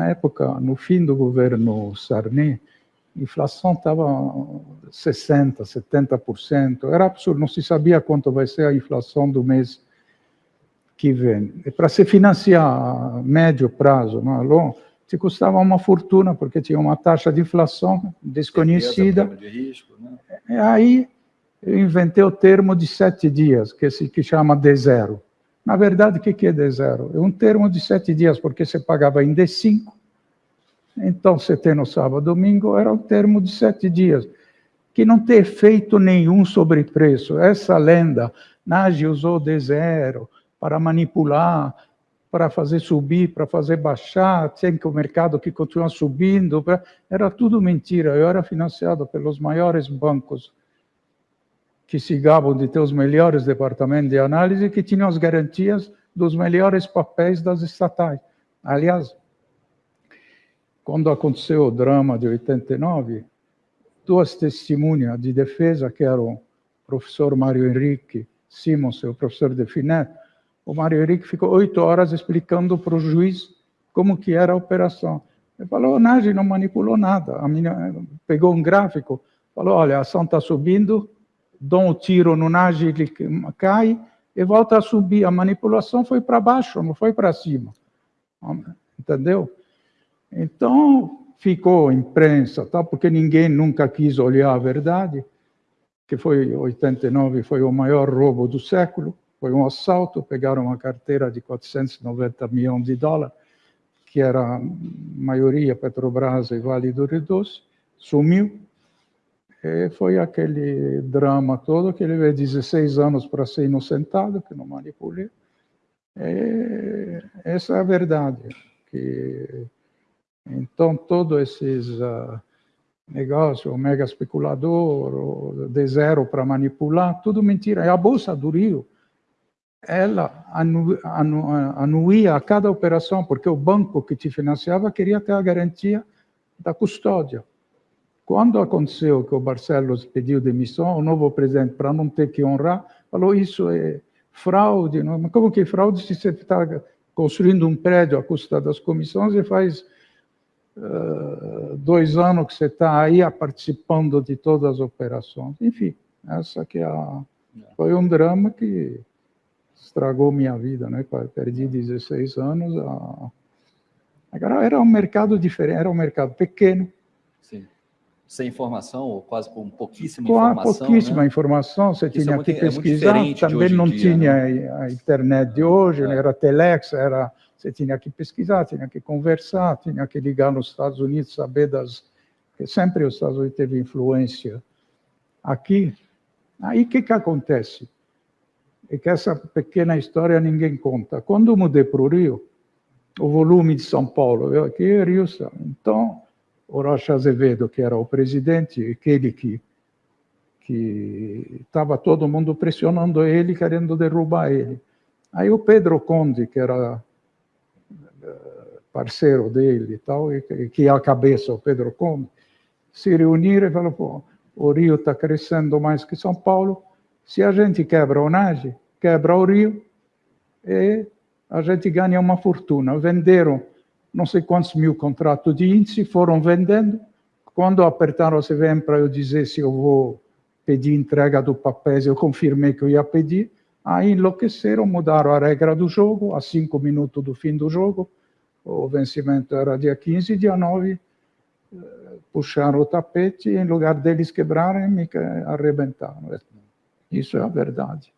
na época, no fim do governo Sarney, a inflação estava 60%, 70%, era absurdo, não se sabia quanto vai ser a inflação do mês que vem. E para se financiar a médio prazo, não, longo, te custava uma fortuna, porque tinha uma taxa de inflação desconhecida. De risco, né? E aí eu inventei o termo de sete dias, que, se, que chama D0. Na verdade, o que é D0? É um termo de sete dias, porque você pagava em D5, então você tem no sábado domingo, era um termo de sete dias, que não tem efeito nenhum sobre preço. Essa lenda, Nagy usou D0 para manipular, para fazer subir, para fazer baixar, tem que o mercado que continua subindo, era tudo mentira. Eu era financiado pelos maiores bancos que se gabam de ter os melhores departamentos de análise que tinham as garantias dos melhores papéis das estatais. Aliás, quando aconteceu o drama de 89, duas testemunhas de defesa, que eram o professor Mário Henrique Simons e o professor de Finet, o Mário Henrique ficou oito horas explicando para o juiz como que era a operação. Ele falou, Nagy não manipulou nada. A minha, pegou um gráfico, falou, olha, a ação está subindo, dou um tiro no Nagy, ele cai e volta a subir. A manipulação foi para baixo, não foi para cima. Entendeu? Então, ficou imprensa, tá? porque ninguém nunca quis olhar a verdade, que foi 89, foi o maior roubo do século. Foi um assalto, pegaram uma carteira de 490 milhões de dólares, que era a maioria Petrobras e Vale do Rio Doce, sumiu. E foi aquele drama todo que ele levou 16 anos para ser inocentado, que não manipulei. E essa é a verdade. Que, então, todos esses uh, negócios, o mega especulador, o de zero para manipular, tudo mentira. É a Bolsa do Rio ela anu, anu, anuía a cada operação, porque o banco que te financiava queria ter a garantia da custódia. Quando aconteceu que o Barcelos pediu demissão, o novo presidente, para não ter que honrar, falou isso é fraude. Não? Mas como que é fraude se você está construindo um prédio à custa das comissões e faz uh, dois anos que você está aí participando de todas as operações? Enfim, essa que é a, foi um drama que estragou minha vida, né? Perdi 16 anos. Agora era um mercado diferente, era um mercado pequeno. Sem informação, ou quase com pouquíssima com informação. pouquíssima né? informação, você Isso tinha é muito, que é pesquisar. É também não dia, tinha né? a internet de hoje, né? é. era telex, era você tinha que pesquisar, tinha que conversar, tinha que ligar nos Estados Unidos, saber das. Porque sempre os Estados Unidos teve influência aqui. Aí o que, que acontece? é que essa pequena história ninguém conta. Quando eu mudei para o Rio, o volume de São Paulo, eu aqui é Rio, então o Rocha Azevedo, que era o presidente, aquele que que estava todo mundo pressionando ele, querendo derrubar ele. Aí o Pedro Conde, que era eh, parceiro dele e tal, e que é a cabeça, o Pedro Conde, se reuniram e falaram, pô, o Rio está crescendo mais que São Paulo, se a gente quebra o NAGE, quebra o Rio e a gente ganha uma fortuna. Venderam não sei quantos mil contratos de índice, foram vendendo. Quando apertaram o CVM para eu dizer se eu vou pedir entrega do papéis, eu confirmei que eu ia pedir. Aí enlouqueceram, mudaram a regra do jogo, a cinco minutos do fim do jogo. O vencimento era dia 15, dia 9, eh, puxaram o tapete e em lugar deles quebrarem, me arrebentaram. Isso é a verdade.